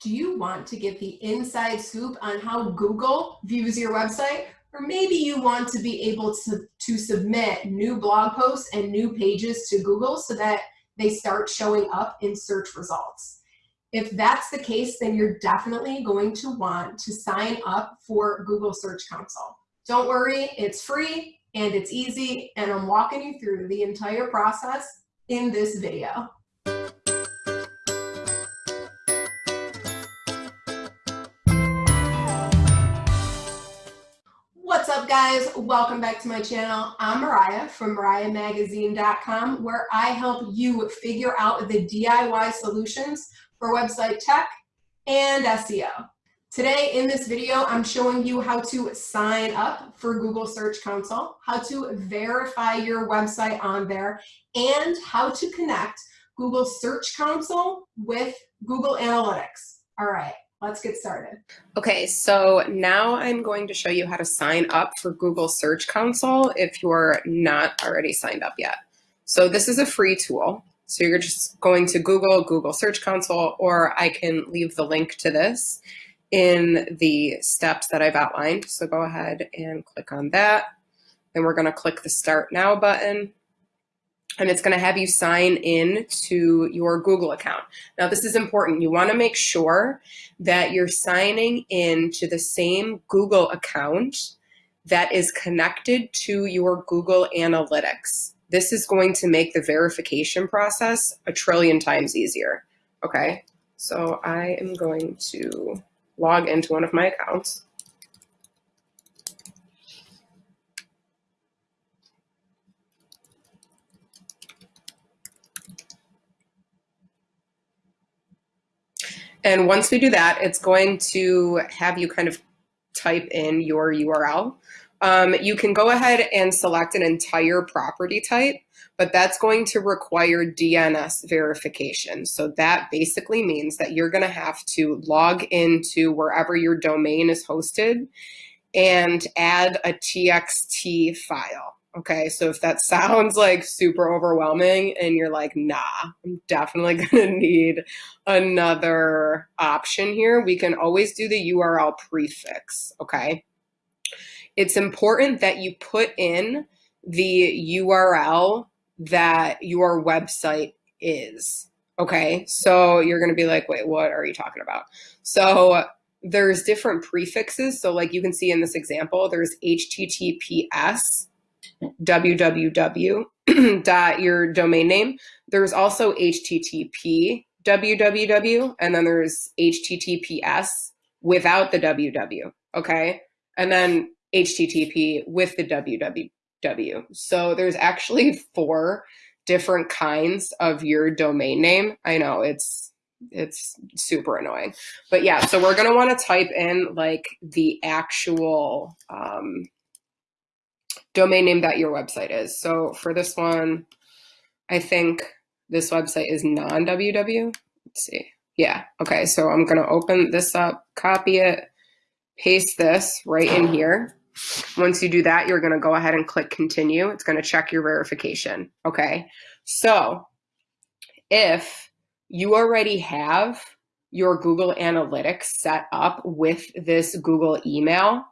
Do you want to get the inside scoop on how Google views your website? Or maybe you want to be able to, to submit new blog posts and new pages to Google so that they start showing up in search results. If that's the case, then you're definitely going to want to sign up for Google Search Console. Don't worry, it's free and it's easy, and I'm walking you through the entire process in this video. Up guys? Welcome back to my channel. I'm Mariah from mariahmagazine.com where I help you figure out the DIY solutions for website tech and SEO. Today in this video, I'm showing you how to sign up for Google Search Console, how to verify your website on there, and how to connect Google Search Console with Google Analytics. All right, Let's get started. Okay, so now I'm going to show you how to sign up for Google Search Console if you're not already signed up yet. So this is a free tool. So you're just going to Google, Google Search Console, or I can leave the link to this in the steps that I've outlined. So go ahead and click on that. Then we're gonna click the Start Now button and it's going to have you sign in to your Google account. Now, this is important. You want to make sure that you're signing in to the same Google account that is connected to your Google Analytics. This is going to make the verification process a trillion times easier. Okay, so I am going to log into one of my accounts. And once we do that, it's going to have you kind of type in your URL. Um, you can go ahead and select an entire property type, but that's going to require DNS verification. So that basically means that you're going to have to log into wherever your domain is hosted and add a TXT file. Okay, so if that sounds like super overwhelming and you're like, nah, I'm definitely gonna need another option here, we can always do the URL prefix, okay? It's important that you put in the URL that your website is, okay? So you're gonna be like, wait, what are you talking about? So there's different prefixes. So like you can see in this example, there's HTTPS, www dot your domain name. There's also HTTP www, and then there's HTTPS without the www, okay? And then HTTP with the www. So there's actually four different kinds of your domain name. I know it's it's super annoying. But yeah, so we're gonna wanna type in like the actual um, domain name that your website is. So for this one, I think this website is non-www. Let's see. Yeah, okay, so I'm gonna open this up, copy it, paste this right in here. Once you do that, you're gonna go ahead and click continue. It's gonna check your verification, okay? So if you already have your Google Analytics set up with this Google email,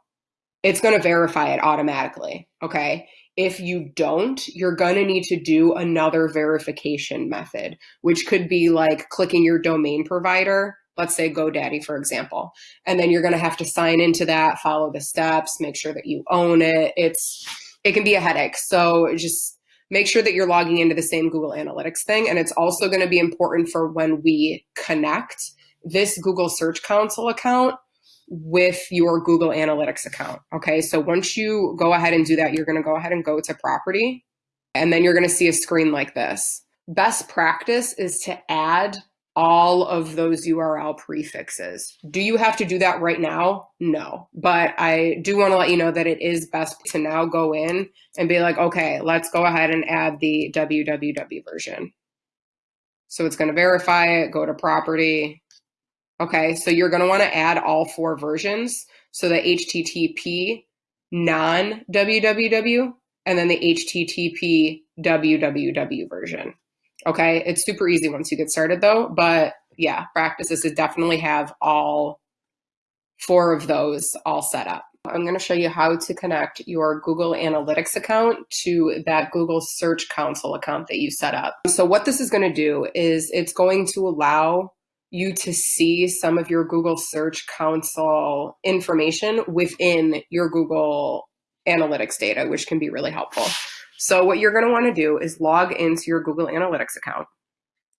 it's going to verify it automatically. Okay. If you don't, you're going to need to do another verification method, which could be like clicking your domain provider, let's say GoDaddy, for example. And then you're going to have to sign into that, follow the steps, make sure that you own it. It's, it can be a headache. So just make sure that you're logging into the same Google Analytics thing. And it's also going to be important for when we connect this Google Search Console account with your Google Analytics account. Okay, so once you go ahead and do that, you're gonna go ahead and go to property, and then you're gonna see a screen like this. Best practice is to add all of those URL prefixes. Do you have to do that right now? No, but I do wanna let you know that it is best to now go in and be like, okay, let's go ahead and add the www version. So it's gonna verify it, go to property, Okay, so you're going to want to add all four versions. So the HTTP non www and then the HTTP www version. Okay, it's super easy once you get started though, but yeah, practices to definitely have all four of those all set up. I'm going to show you how to connect your Google Analytics account to that Google Search Console account that you set up. So what this is going to do is it's going to allow you to see some of your Google Search Console information within your Google Analytics data, which can be really helpful. So what you're going to want to do is log into your Google Analytics account.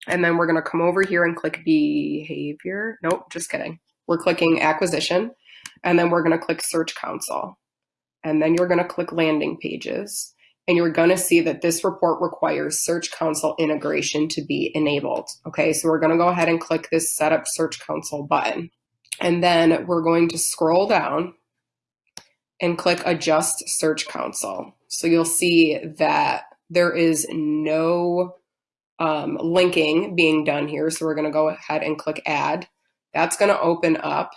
And then we're going to come over here and click behavior. Nope, just kidding. We're clicking acquisition. And then we're going to click search console. And then you're going to click landing pages. And you're going to see that this report requires search console integration to be enabled. Okay, so we're going to go ahead and click this setup search console button. And then we're going to scroll down and click adjust search console. So you'll see that there is no um, linking being done here. So we're going to go ahead and click add. That's going to open up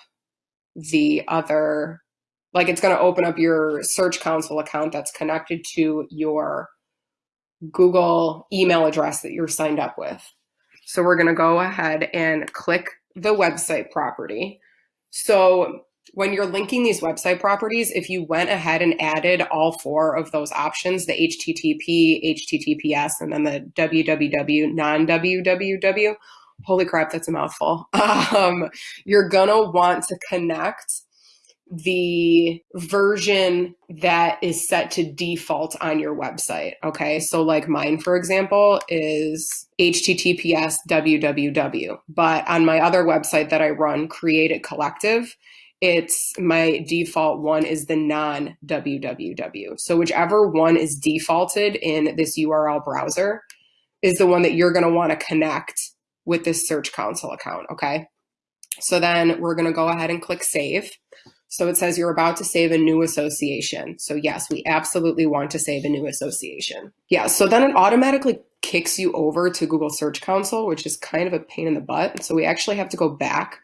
the other, like it's going to open up your Search Console account that's connected to your Google email address that you're signed up with. So we're going to go ahead and click the website property. So when you're linking these website properties, if you went ahead and added all four of those options, the HTTP, HTTPS, and then the www, non-www, holy crap, that's a mouthful. Um, you're gonna want to connect the version that is set to default on your website. Okay, so like mine, for example, is HTTPS www. But on my other website that I run, Create It Collective, it's my default one is the non www. So whichever one is defaulted in this URL browser is the one that you're going to want to connect with this Search Console account, okay? So then we're gonna go ahead and click Save. So it says you're about to save a new association. So yes, we absolutely want to save a new association. Yeah, so then it automatically kicks you over to Google Search Console, which is kind of a pain in the butt. So we actually have to go back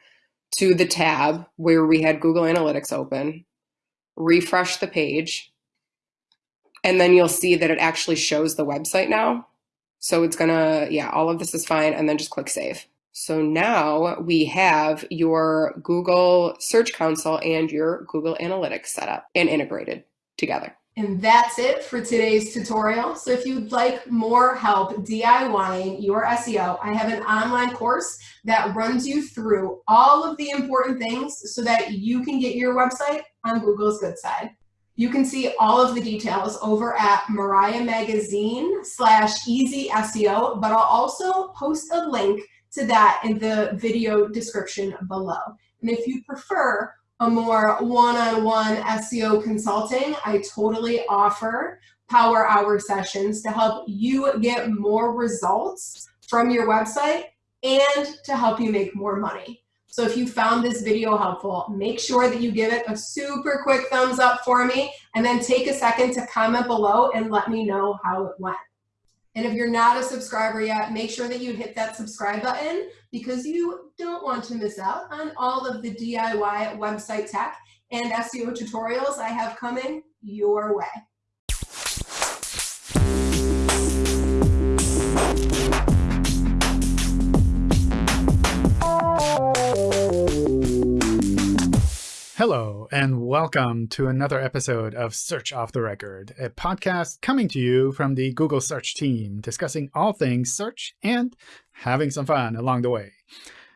to the tab where we had Google Analytics open, refresh the page, and then you'll see that it actually shows the website now. So it's gonna, yeah, all of this is fine and then just click save. So now we have your Google Search Console and your Google Analytics set up and integrated together. And that's it for today's tutorial. So if you'd like more help DIYing your SEO, I have an online course that runs you through all of the important things so that you can get your website on Google's good side. You can see all of the details over at Mariah Magazine slash easy SEO, but I'll also post a link to that in the video description below. And if you prefer a more one-on-one -on -one SEO consulting, I totally offer power hour sessions to help you get more results from your website and to help you make more money. So if you found this video helpful, make sure that you give it a super quick thumbs up for me and then take a second to comment below and let me know how it went. And if you're not a subscriber yet, make sure that you hit that subscribe button because you don't want to miss out on all of the DIY website tech and SEO tutorials I have coming your way. Hello, and welcome to another episode of Search Off the Record, a podcast coming to you from the Google Search team, discussing all things search and having some fun along the way.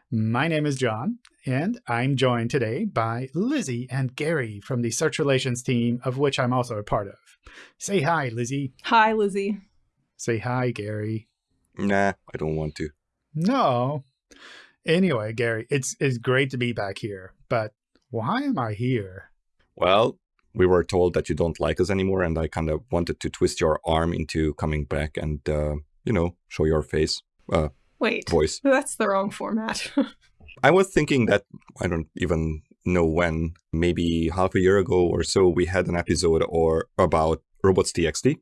My name is John, and I'm joined today by Lizzie and Gary from the Search Relations team, of which I'm also a part of. Say hi, Lizzie. Hi, Lizzie. Say hi, Gary. Nah, I don't want to. No. Anyway, Gary, it's, it's great to be back here, but why am I here? Well, we were told that you don't like us anymore, and I kind of wanted to twist your arm into coming back and, uh, you know, show your face. Uh, Wait, voice. That's the wrong format. I was thinking that, I don't even know when, maybe half a year ago or so, we had an episode or about robots.txt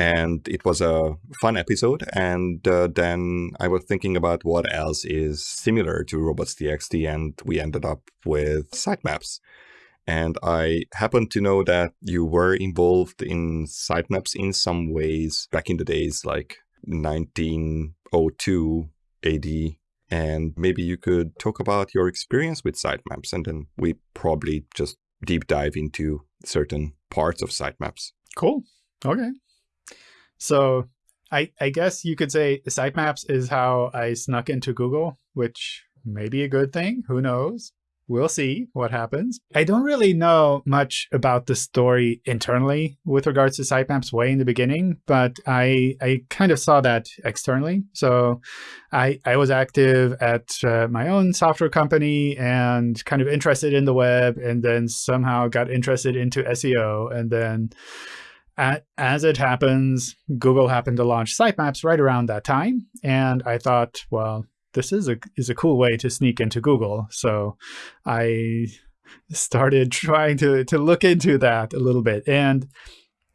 and it was a fun episode. And uh, then I was thinking about what else is similar to robots.txt, and we ended up with sitemaps. And I happen to know that you were involved in sitemaps in some ways back in the days, like 1902 AD. and maybe you could talk about your experience with sitemaps, and then we probably just deep dive into certain parts of sitemaps. Cool. Okay. So I, I guess you could say sitemaps is how I snuck into Google, which may be a good thing. Who knows? We'll see what happens. I don't really know much about the story internally with regards to sitemaps way in the beginning, but I, I kind of saw that externally. So I, I was active at uh, my own software company and kind of interested in the web, and then somehow got interested into SEO. And then as it happens, Google happened to launch sitemaps right around that time. And I thought, well, this is a is a cool way to sneak into Google. So I started trying to to look into that a little bit, and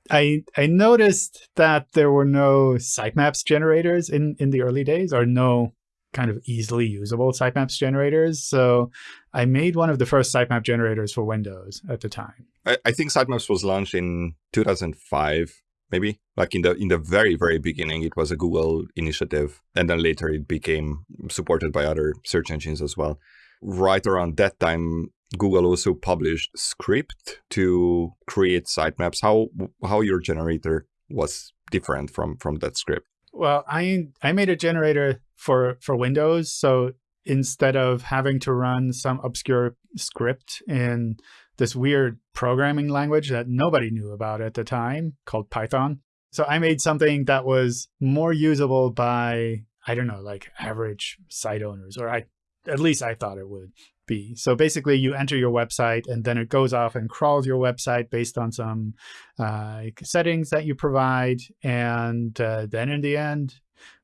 I I noticed that there were no sitemaps generators in in the early days, or no kind of easily usable sitemaps generators. So I made one of the first sitemap generators for Windows at the time. I, I think sitemaps was launched in 2005 maybe. Like in the in the very very beginning it was a google initiative and then later it became supported by other search engines as well. Right around that time google also published script to create sitemaps. How how your generator was different from from that script? Well i i made a generator for for windows so instead of having to run some obscure script in this weird programming language that nobody knew about at the time called Python. So I made something that was more usable by, I don't know, like average site owners, or I, at least I thought it would be. So basically you enter your website and then it goes off and crawls your website based on some uh, settings that you provide. And uh, then in the end,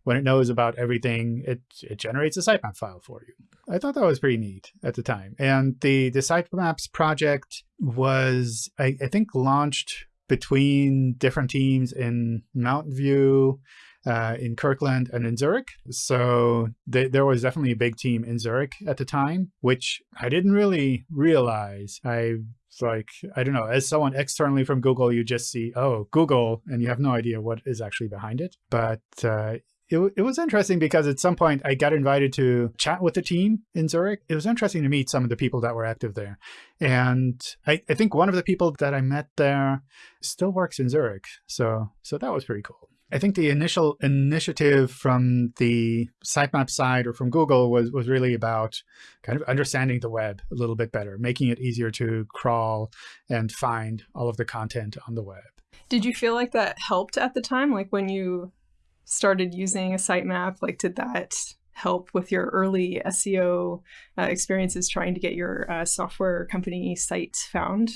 when it knows about everything, it, it generates a sitemap file for you. I thought that was pretty neat at the time. And the, the sitemaps project was, I, I think, launched between different teams in Mountain View, uh, in Kirkland, and in Zurich. So th there was definitely a big team in Zurich at the time, which I didn't really realize. I like, I don't know, as someone externally from Google, you just see, oh, Google, and you have no idea what is actually behind it. But uh, it, it was interesting because at some point I got invited to chat with the team in Zurich. It was interesting to meet some of the people that were active there. And I, I think one of the people that I met there still works in Zurich. So, so that was pretty cool. I think the initial initiative from the sitemap side or from Google was, was really about kind of understanding the web a little bit better, making it easier to crawl and find all of the content on the web. Did you feel like that helped at the time? Like when you started using a sitemap? Like, did that help with your early SEO uh, experiences trying to get your uh, software company site found?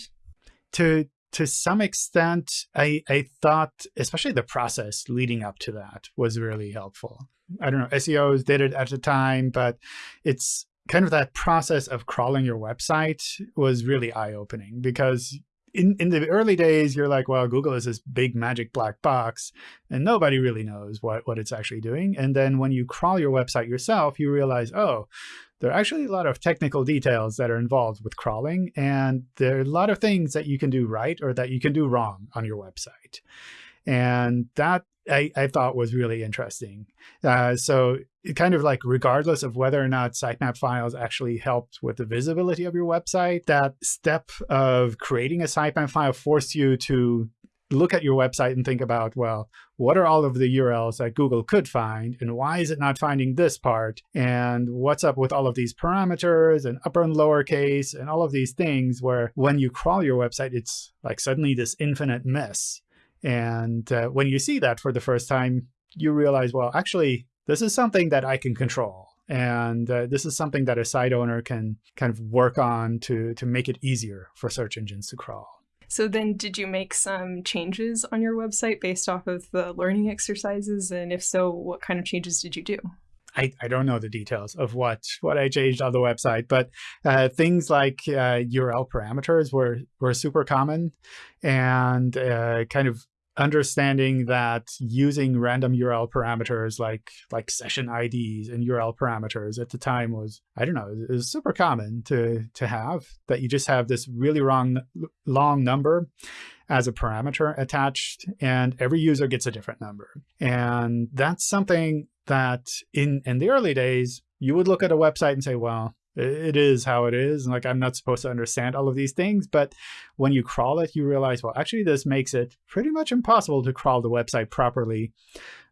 To to some extent, I, I thought, especially the process leading up to that was really helpful. I don't know, SEOs did it at the time, but it's kind of that process of crawling your website was really eye opening because in, in the early days, you're like, well, Google is this big magic black box, and nobody really knows what, what it's actually doing. And then when you crawl your website yourself, you realize, oh, there are actually a lot of technical details that are involved with crawling, and there are a lot of things that you can do right or that you can do wrong on your website. And that I, I thought was really interesting. Uh, so it kind of like regardless of whether or not sitemap files actually helped with the visibility of your website, that step of creating a sitemap file forced you to look at your website and think about, well, what are all of the URLs that Google could find, and why is it not finding this part? And what's up with all of these parameters and upper and lower case and all of these things where when you crawl your website, it's like suddenly this infinite mess and uh, when you see that for the first time, you realize, well, actually, this is something that I can control. And uh, this is something that a site owner can kind of work on to, to make it easier for search engines to crawl. So then did you make some changes on your website based off of the learning exercises? And if so, what kind of changes did you do? I, I don't know the details of what what I changed on the website, but uh, things like uh, URL parameters were were super common, and uh, kind of understanding that using random URL parameters like like session IDs and URL parameters at the time was I don't know it was super common to to have that you just have this really wrong long number as a parameter attached and every user gets a different number. And that's something that in, in the early days, you would look at a website and say, well, it is how it is. And like, I'm not supposed to understand all of these things. But when you crawl it, you realize, well, actually, this makes it pretty much impossible to crawl the website properly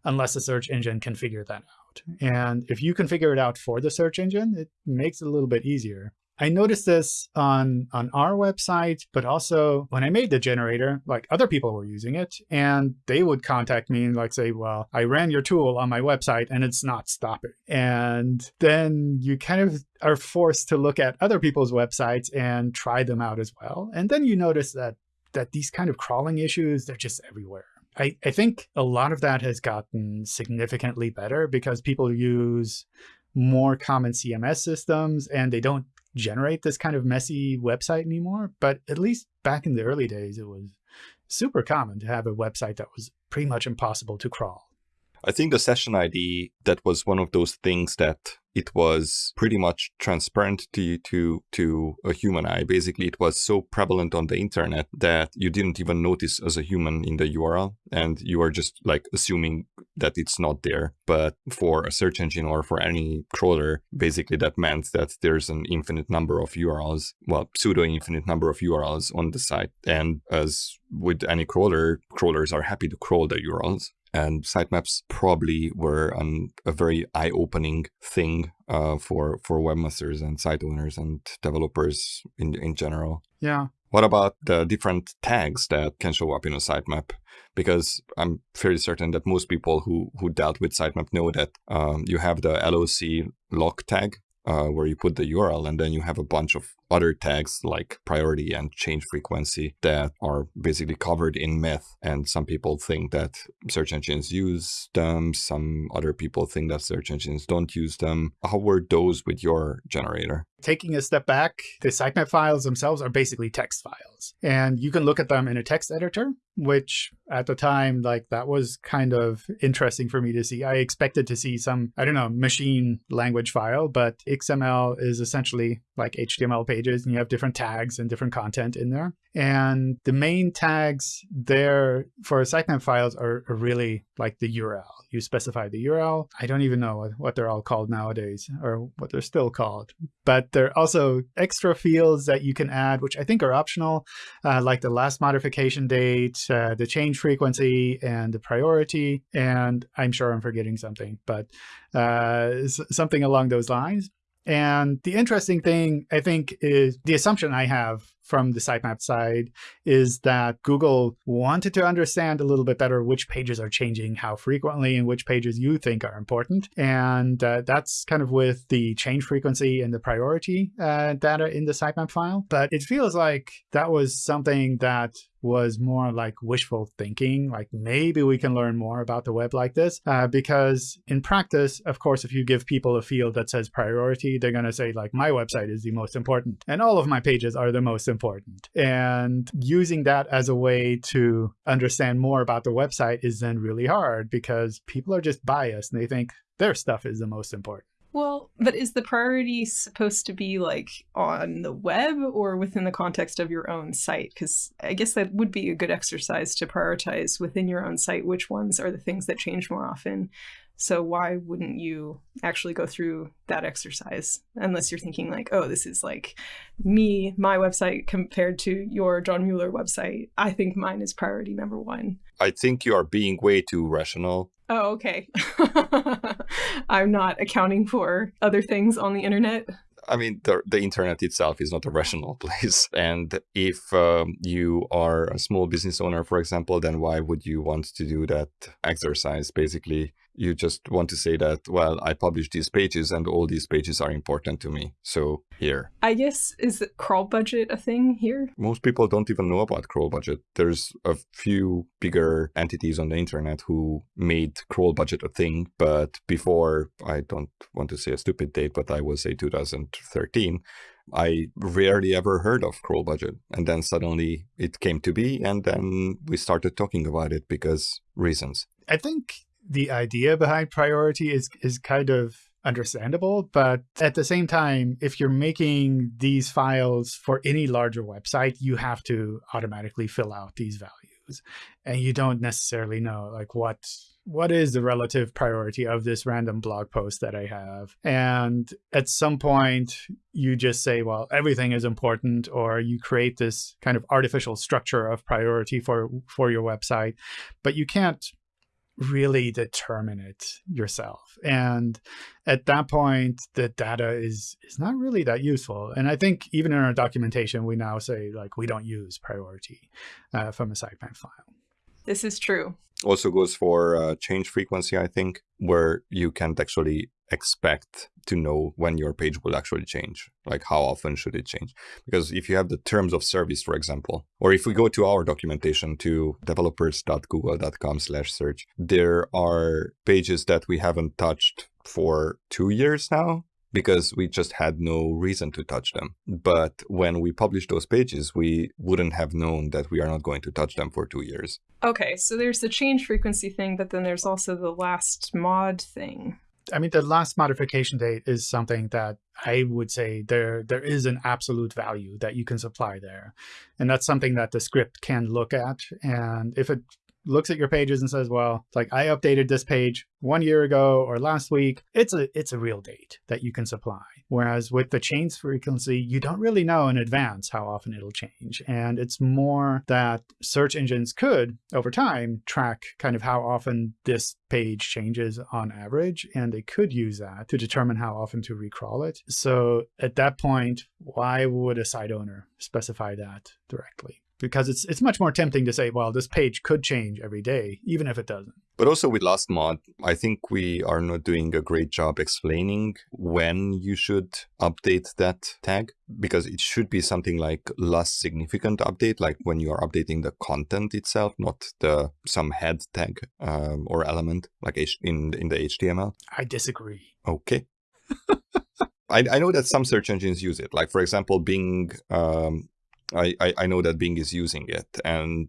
unless the search engine can figure that out. And if you can figure it out for the search engine, it makes it a little bit easier. I noticed this on, on our website, but also when I made the generator, like other people were using it and they would contact me and like say, well, I ran your tool on my website and it's not stopping. And then you kind of are forced to look at other people's websites and try them out as well. And then you notice that that these kind of crawling issues, they're just everywhere. I, I think a lot of that has gotten significantly better because people use more common CMS systems and they don't generate this kind of messy website anymore. But at least back in the early days, it was super common to have a website that was pretty much impossible to crawl. I think the session ID, that was one of those things that it was pretty much transparent to to to a human eye. Basically, it was so prevalent on the internet that you didn't even notice as a human in the URL, and you are just like assuming that it's not there. But for a search engine or for any crawler, basically that meant that there's an infinite number of URLs, well, pseudo infinite number of URLs on the site. And as with any crawler, crawlers are happy to crawl the URLs and sitemaps probably were an, a very eye-opening thing uh, for for webmasters and site owners and developers in in general. Yeah. What about the different tags that can show up in a sitemap? Because I'm fairly certain that most people who who dealt with sitemap know that um, you have the LOC lock tag, uh, where you put the URL, and then you have a bunch of other tags like priority and change frequency that are basically covered in myth. And some people think that search engines use them. Some other people think that search engines don't use them. How were those with your generator? Taking a step back, the sitemap files themselves are basically text files. And you can look at them in a text editor, which at the time, like that was kind of interesting for me to see. I expected to see some, I don't know, machine language file, but XML is essentially like HTML pages and you have different tags and different content in there. And the main tags there for sitemap files are, are really like the URL. You specify the URL. I don't even know what they're all called nowadays or what they're still called. But there are also extra fields that you can add, which I think are optional, uh, like the last modification date, uh, the change frequency, and the priority. And I'm sure I'm forgetting something, but uh, something along those lines. And the interesting thing, I think, is the assumption I have from the sitemap side is that Google wanted to understand a little bit better which pages are changing how frequently and which pages you think are important. And uh, that's kind of with the change frequency and the priority uh, data in the sitemap file. But it feels like that was something that was more like wishful thinking, like maybe we can learn more about the web like this. Uh, because in practice, of course, if you give people a field that says priority, they're going to say like, my website is the most important and all of my pages are the most important. And using that as a way to understand more about the website is then really hard because people are just biased and they think their stuff is the most important. Well, but is the priority supposed to be like on the web or within the context of your own site? Because I guess that would be a good exercise to prioritize within your own site which ones are the things that change more often. So why wouldn't you actually go through that exercise unless you're thinking like, oh, this is like me, my website compared to your John Mueller website. I think mine is priority number one. I think you are being way too rational. Oh, okay. I'm not accounting for other things on the internet. I mean, the, the internet itself is not a rational place. And if um, you are a small business owner, for example, then why would you want to do that exercise? Basically, you just want to say that, well, I publish these pages and all these pages are important to me. So here. I guess, is crawl budget a thing here? Most people don't even know about crawl budget. There's a few bigger entities on the internet who made crawl budget a thing. But before, I don't want to say a stupid date, but I will say 2013, I rarely ever heard of crawl budget. And then suddenly it came to be. And then we started talking about it because reasons. I think the idea behind priority is is kind of understandable, but at the same time, if you're making these files for any larger website, you have to automatically fill out these values. And you don't necessarily know like what what is the relative priority of this random blog post that I have? And at some point, you just say, well, everything is important, or you create this kind of artificial structure of priority for, for your website, but you can't really determine it yourself. And at that point, the data is is not really that useful. And I think even in our documentation, we now say like we don't use priority uh, from a sitemap file. This is true. Also goes for uh, change frequency, I think, where you can't actually expect to know when your page will actually change like how often should it change because if you have the terms of service for example or if we go to our documentation to developers.google.com slash search there are pages that we haven't touched for two years now because we just had no reason to touch them. But when we published those pages, we wouldn't have known that we are not going to touch them for two years. Okay, so there's the change frequency thing, but then there's also the last mod thing. I mean, the last modification date is something that I would say there there is an absolute value that you can supply there. And that's something that the script can look at. And if it looks at your pages and says, well, it's like I updated this page one year ago or last week, it's a it's a real date that you can supply. Whereas with the change frequency, you don't really know in advance how often it'll change. And it's more that search engines could, over time, track kind of how often this page changes on average, and they could use that to determine how often to recrawl it. So at that point, why would a site owner specify that directly? Because it's it's much more tempting to say, well, this page could change every day, even if it doesn't. But also with last mod, I think we are not doing a great job explaining when you should update that tag, because it should be something like last significant update, like when you are updating the content itself, not the some head tag um, or element like in in the HTML. I disagree. Okay. I, I know that some search engines use it. Like, for example, Bing um, I, I, I know that Bing is using it and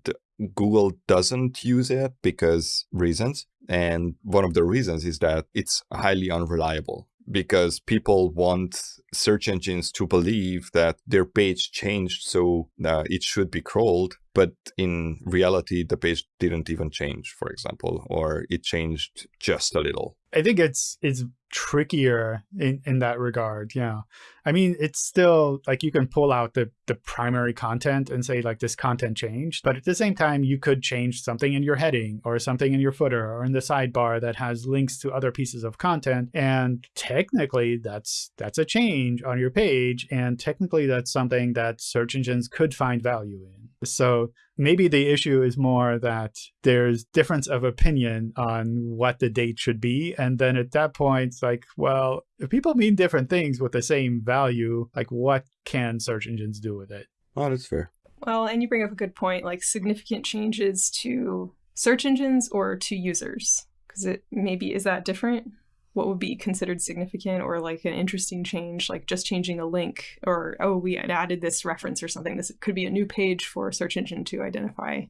Google doesn't use it because reasons. And one of the reasons is that it's highly unreliable because people want search engines to believe that their page changed so uh, it should be crawled but in reality the page didn't even change for example or it changed just a little. I think it's it's trickier in in that regard yeah. I mean it's still like you can pull out the the primary content and say like this content changed but at the same time you could change something in your heading or something in your footer or in the sidebar that has links to other pieces of content and technically that's that's a change on your page and technically that's something that search engines could find value in. So maybe the issue is more that there's difference of opinion on what the date should be. And then at that point, it's like, well, if people mean different things with the same value, like what can search engines do with it? Oh, that's fair. Well, and you bring up a good point, like significant changes to search engines or to users. Because it maybe is that different? What would be considered significant or like an interesting change, like just changing a link or, oh, we had added this reference or something. This could be a new page for a search engine to identify.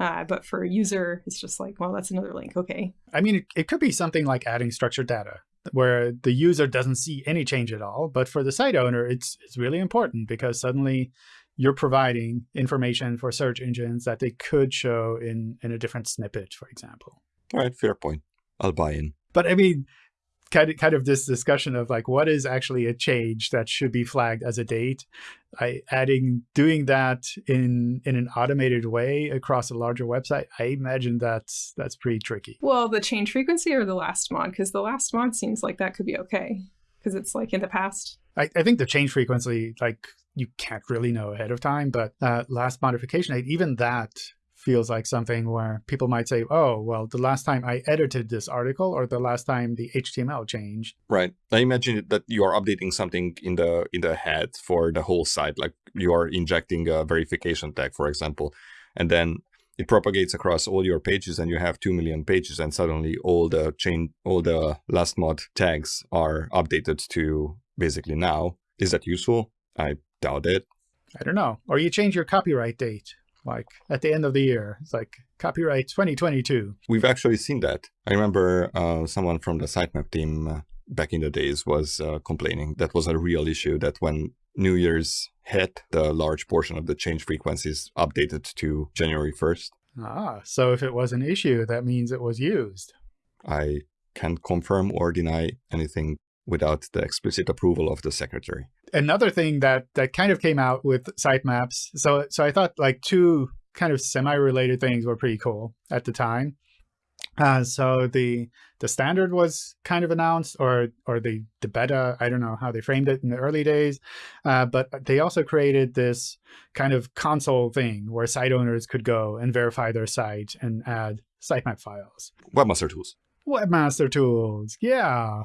Uh, but for a user, it's just like, well, that's another link. Okay. I mean, it, it could be something like adding structured data where the user doesn't see any change at all. But for the site owner, it's, it's really important because suddenly you're providing information for search engines that they could show in, in a different snippet, for example. All right, fair point. I'll buy in. But I mean, kind of, kind of this discussion of like what is actually a change that should be flagged as a date. I adding doing that in in an automated way across a larger website. I imagine that's that's pretty tricky. Well, the change frequency or the last mod, because the last mod seems like that could be okay because it's like in the past. I, I think the change frequency, like you can't really know ahead of time, but uh, last modification, even that feels like something where people might say, oh, well, the last time I edited this article or the last time the HTML changed. Right. I imagine that you are updating something in the in the head for the whole site, like you are injecting a verification tag, for example, and then it propagates across all your pages and you have 2 million pages and suddenly all the chain all the last mod tags are updated to basically now. Is that useful? I doubt it. I don't know. Or you change your copyright date like at the end of the year. It's like copyright 2022. We've actually seen that. I remember uh, someone from the sitemap team uh, back in the days was uh, complaining that was a real issue that when New Year's hit, the large portion of the change frequencies updated to January 1st. Ah, so if it was an issue, that means it was used. I can't confirm or deny anything without the explicit approval of the secretary. Another thing that that kind of came out with sitemaps. So so I thought like two kind of semi-related things were pretty cool at the time. Uh, so the the standard was kind of announced, or or the the beta. I don't know how they framed it in the early days, uh, but they also created this kind of console thing where site owners could go and verify their site and add sitemap files. Webmaster Tools. Webmaster Tools, yeah,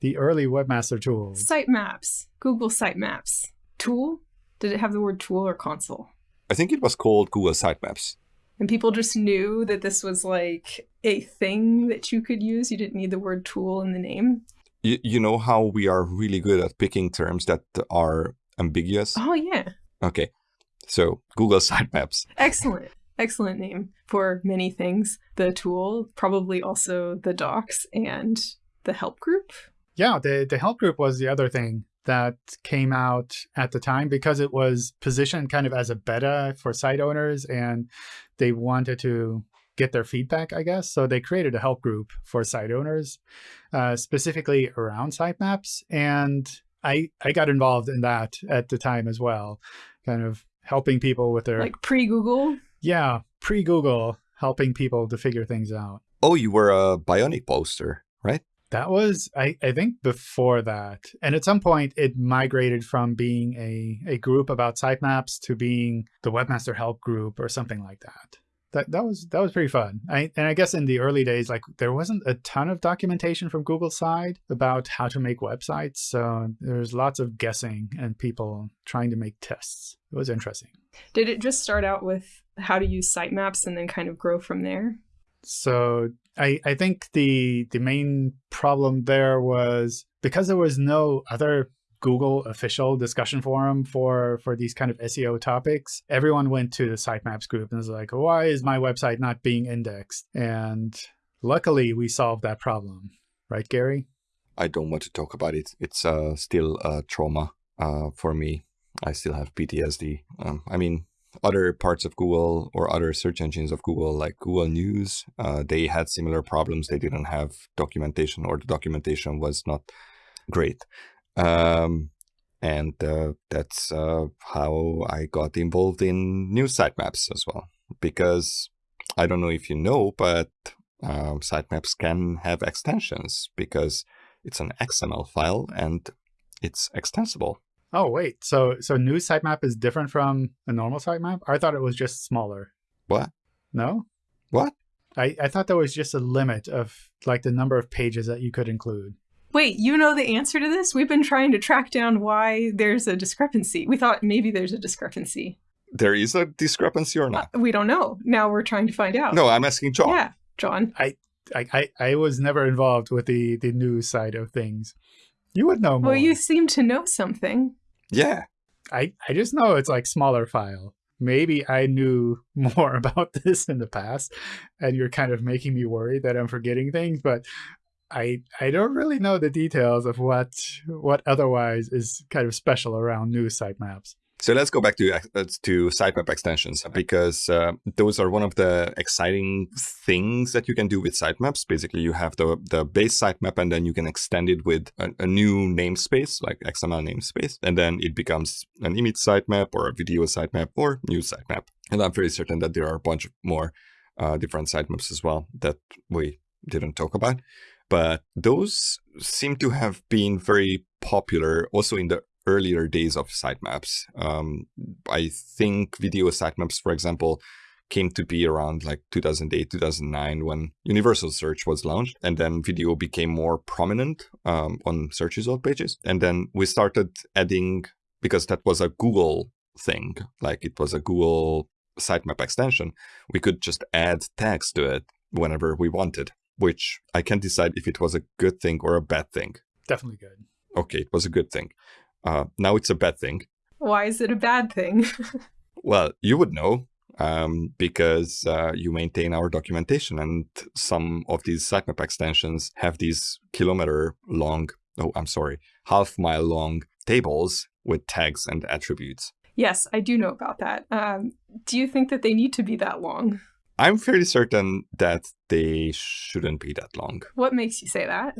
the early Webmaster Tools. Sitemaps, Google Sitemaps. Tool? Did it have the word tool or console? I think it was called Google Sitemaps. And people just knew that this was like a thing that you could use. You didn't need the word tool in the name. You, you know how we are really good at picking terms that are ambiguous? Oh, yeah. Okay. So Google Sitemaps. Excellent. Excellent name for many things. The tool, probably also the docs and the help group. Yeah, the, the help group was the other thing that came out at the time because it was positioned kind of as a beta for site owners and they wanted to get their feedback, I guess. So they created a help group for site owners, uh, specifically around sitemaps. And I, I got involved in that at the time as well, kind of helping people with their... Like pre-Google? Yeah, pre-Google, helping people to figure things out. Oh, you were a Bionic poster, right? That was, I, I think, before that. And at some point, it migrated from being a, a group about sitemaps to being the Webmaster Help Group or something like that. That, that was that was pretty fun. I, and I guess in the early days, like there wasn't a ton of documentation from Google's side about how to make websites. So there's lots of guessing and people trying to make tests. It was interesting. Did it just start out with how to use sitemaps and then kind of grow from there? So I, I think the the main problem there was because there was no other Google official discussion forum for for these kind of SEO topics, everyone went to the sitemaps group and was like, why is my website not being indexed? And luckily we solved that problem. Right, Gary? I don't want to talk about it. It's uh, still a trauma uh, for me. I still have PTSD. Um, I mean, other parts of Google or other search engines of Google, like Google News, uh, they had similar problems. They didn't have documentation or the documentation was not great. Um, and uh, that's uh, how I got involved in news sitemaps as well. Because I don't know if you know, but um, sitemaps can have extensions because it's an XML file and it's extensible. Oh, wait. So so news sitemap is different from a normal sitemap? I thought it was just smaller. What? No? What? I, I thought there was just a limit of like the number of pages that you could include. Wait, you know the answer to this? We've been trying to track down why there's a discrepancy. We thought maybe there's a discrepancy. There is a discrepancy or not? Uh, we don't know. Now we're trying to find out. No, I'm asking John. Yeah, John. I, I, I was never involved with the, the news side of things. You would know more. Well, you seem to know something. Yeah. I, I just know it's like smaller file. Maybe I knew more about this in the past, and you're kind of making me worry that I'm forgetting things, but I I don't really know the details of what what otherwise is kind of special around news sitemaps. So let's go back to uh, to sitemap extensions because uh, those are one of the exciting things that you can do with sitemaps. Basically, you have the the base sitemap, and then you can extend it with a, a new namespace, like XML namespace, and then it becomes an image sitemap or a video sitemap or news sitemap. And I'm pretty certain that there are a bunch of more uh, different sitemaps as well that we didn't talk about. But those seem to have been very popular also in the earlier days of sitemaps. Um, I think video sitemaps, for example, came to be around like 2008, 2009 when Universal Search was launched. And then video became more prominent um, on search result pages. And then we started adding, because that was a Google thing, like it was a Google sitemap extension, we could just add tags to it whenever we wanted which I can't decide if it was a good thing or a bad thing. Definitely good. Okay, it was a good thing. Uh, now it's a bad thing. Why is it a bad thing? well, you would know um, because uh, you maintain our documentation, and some of these sitemap extensions have these kilometer long, oh, I'm sorry, half mile long tables with tags and attributes. Yes, I do know about that. Um, do you think that they need to be that long? I'm fairly certain that they shouldn't be that long. What makes you say that?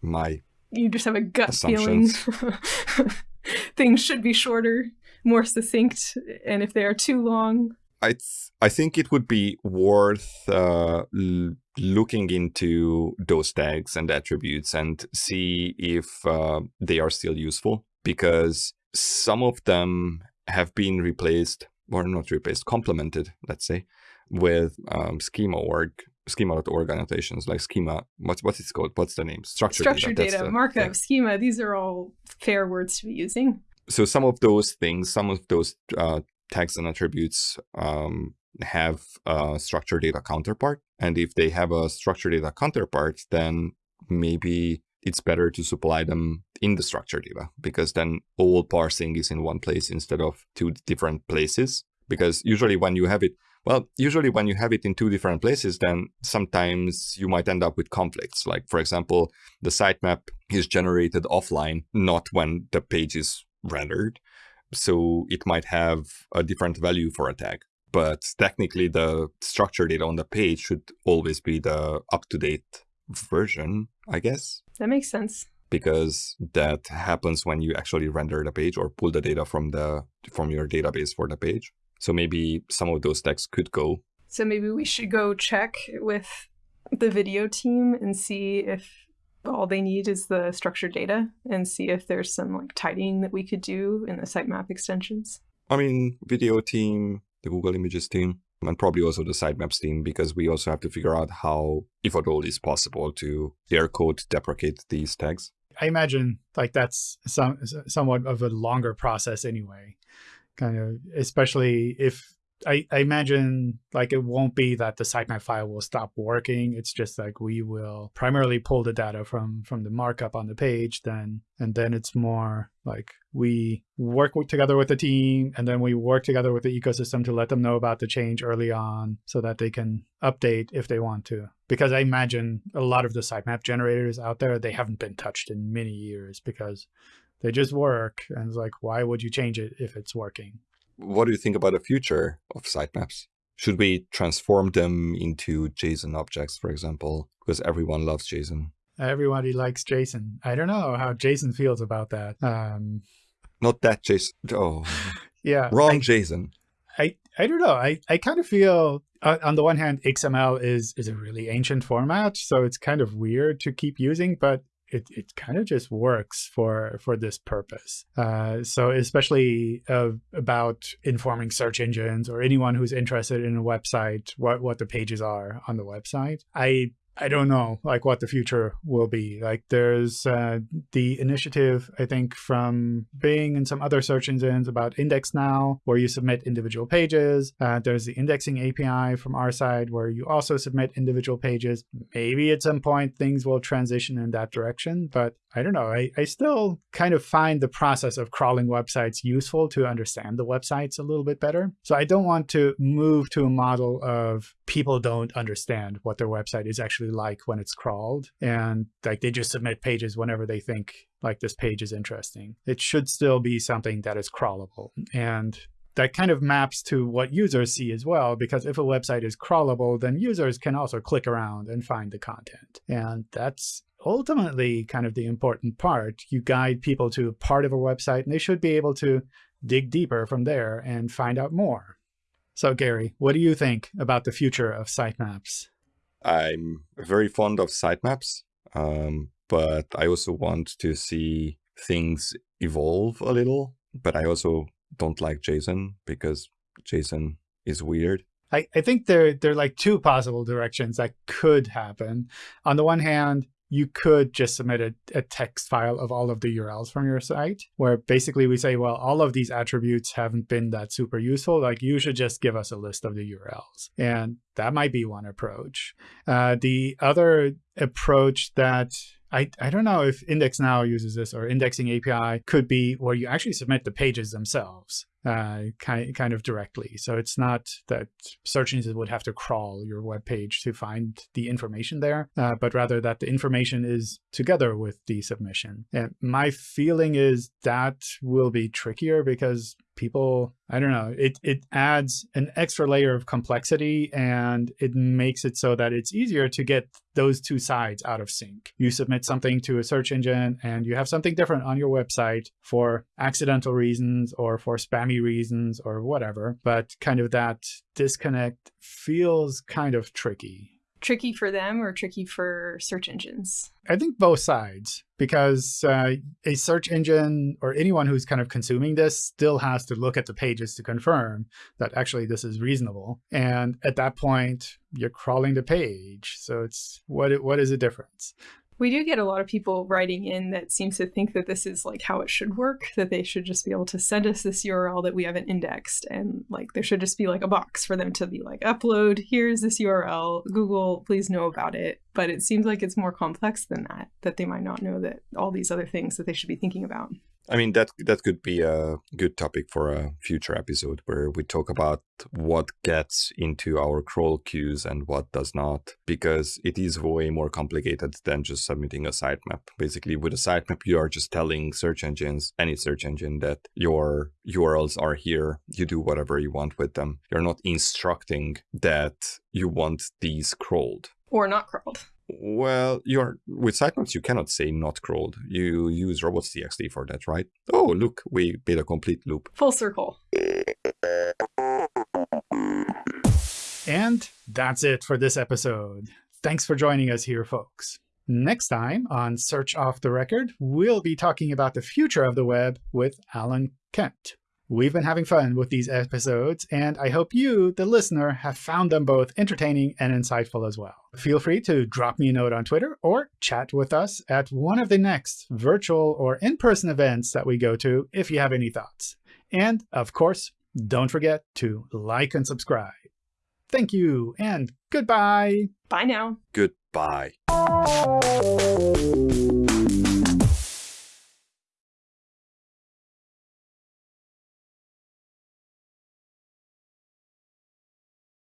My You just have a gut feeling. Things should be shorter, more succinct, and if they are too long, I th- I think it would be worth uh, l- looking into those tags and attributes and see if uh, they are still useful because some of them have been replaced or not replaced, complemented, let's say, with um, schema org schema.org annotations like schema what's what's it called what's the name structured, structured that's data, the markup, thing. schema, these are all fair words to be using. so some of those things, some of those uh, tags and attributes um, have a structured data counterpart. And if they have a structured data counterpart, then maybe it's better to supply them in the structured data because then all parsing is in one place instead of two different places. Because usually when you have it, well, usually when you have it in two different places, then sometimes you might end up with conflicts. Like, for example, the sitemap is generated offline, not when the page is rendered. So it might have a different value for a tag. But technically, the structured data on the page should always be the up to date version, I guess, That makes sense. because that happens when you actually render the page or pull the data from the from your database for the page. So maybe some of those tags could go. So maybe we should go check with the video team and see if all they need is the structured data and see if there's some like tidying that we could do in the sitemap extensions. I mean, video team, the Google Images team, and probably also the sitemaps team, because we also have to figure out how, if at all, is possible to air code deprecate these tags. I imagine like that's some somewhat of a longer process anyway. Kind of, especially if I, I imagine like it won't be that the sitemap file will stop working. It's just like we will primarily pull the data from from the markup on the page, then and then it's more like we work together with the team, and then we work together with the ecosystem to let them know about the change early on, so that they can update if they want to. Because I imagine a lot of the sitemap generators out there they haven't been touched in many years because they just work, and it's like why would you change it if it's working? What do you think about the future of sitemaps? Should we transform them into JSON objects, for example? Because everyone loves JSON. Everybody likes Jason. I don't know how Jason feels about that. Um, Not that JSON. Oh, yeah, wrong I, JSON. I, I don't know. I, I kind of feel uh, on the one hand, XML is is a really ancient format, so it's kind of weird to keep using, but it, it kind of just works for for this purpose. Uh, so especially uh, about informing search engines or anyone who's interested in a website, what what the pages are on the website. I I don't know like what the future will be. Like there's uh, the initiative I think from Bing and some other search engines about Index Now, where you submit individual pages. Uh, there's the indexing API from our side where you also submit individual pages. Maybe at some point things will transition in that direction, but I don't know. I, I still kind of find the process of crawling websites useful to understand the websites a little bit better. So I don't want to move to a model of people don't understand what their website is actually like when it's crawled and like they just submit pages whenever they think like this page is interesting. It should still be something that is crawlable. And that kind of maps to what users see as well, because if a website is crawlable, then users can also click around and find the content. And that's ultimately kind of the important part. You guide people to part of a website, and they should be able to dig deeper from there and find out more. So Gary, what do you think about the future of sitemaps? I'm very fond of sitemaps, um, but I also want to see things evolve a little. But I also don't like JSON because JSON is weird. I, I think there, there are like two possible directions that could happen. On the one hand, you could just submit a, a, text file of all of the URLs from your site, where basically we say, well, all of these attributes haven't been that super useful. Like you should just give us a list of the URLs. And that might be one approach. Uh, the other approach that I, I don't know if Index Now uses this or indexing API could be where you actually submit the pages themselves uh, kind, kind of directly. So it's not that search engines would have to crawl your web page to find the information there, uh, but rather that the information is together with the submission. And my feeling is that will be trickier because people, I don't know, it, it adds an extra layer of complexity and it makes it so that it's easier to get those two sides out of sync. You submit something to a search engine and you have something different on your website for accidental reasons or for spammy reasons or whatever, but kind of that disconnect feels kind of tricky tricky for them or tricky for search engines? I think both sides, because uh, a search engine or anyone who's kind of consuming this still has to look at the pages to confirm that actually this is reasonable. And at that point, you're crawling the page. So it's what what is the difference? We do get a lot of people writing in that seems to think that this is like how it should work, that they should just be able to send us this URL that we haven't indexed. And like there should just be like a box for them to be like, upload, here's this URL, Google, please know about it. But it seems like it's more complex than that, that they might not know that all these other things that they should be thinking about. I mean that that could be a good topic for a future episode where we talk about what gets into our crawl queues and what does not because it is way more complicated than just submitting a sitemap. Basically with a sitemap you are just telling search engines, any search engine that your URLs are here, you do whatever you want with them. You're not instructing that you want these crawled or not crawled. Well, you're with sitemaps, you cannot say not crawled. You use robots.txt for that, right? Oh, look, we made a complete loop. Full circle. And that's it for this episode. Thanks for joining us here, folks. Next time on Search Off the Record, we'll be talking about the future of the web with Alan Kent. We've been having fun with these episodes, and I hope you, the listener, have found them both entertaining and insightful as well. Feel free to drop me a note on Twitter or chat with us at one of the next virtual or in-person events that we go to if you have any thoughts. And, of course, don't forget to like and subscribe. Thank you, and goodbye. Bye now. Goodbye.